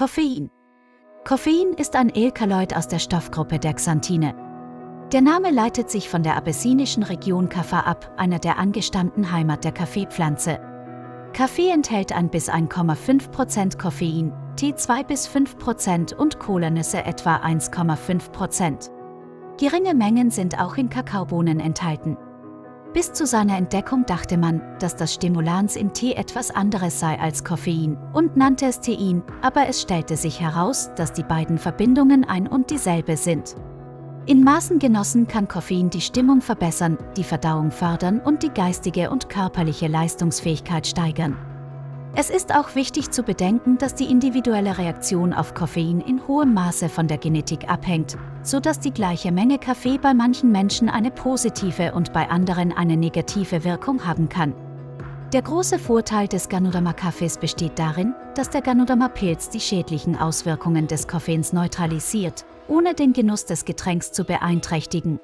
Koffein. Koffein ist ein Alkaloid aus der Stoffgruppe der Xanthine. Der Name leitet sich von der abessinischen Region Kaffa ab, einer der angestammten Heimat der Kaffeepflanze. Kaffee enthält ein bis 1,5% Koffein, Tee 2 bis 5% und Kolanüsse etwa 1,5%. Geringe Mengen sind auch in Kakaobohnen enthalten. Bis zu seiner Entdeckung dachte man, dass das Stimulans in Tee etwas anderes sei als Koffein und nannte es Tein, aber es stellte sich heraus, dass die beiden Verbindungen ein und dieselbe sind. In Maßen genossen kann Koffein die Stimmung verbessern, die Verdauung fördern und die geistige und körperliche Leistungsfähigkeit steigern. Es ist auch wichtig zu bedenken, dass die individuelle Reaktion auf Koffein in hohem Maße von der Genetik abhängt, so dass die gleiche Menge Kaffee bei manchen Menschen eine positive und bei anderen eine negative Wirkung haben kann. Der große Vorteil des Ganoderma-Kaffees besteht darin, dass der Ganoderma-Pilz die schädlichen Auswirkungen des Koffeins neutralisiert, ohne den Genuss des Getränks zu beeinträchtigen.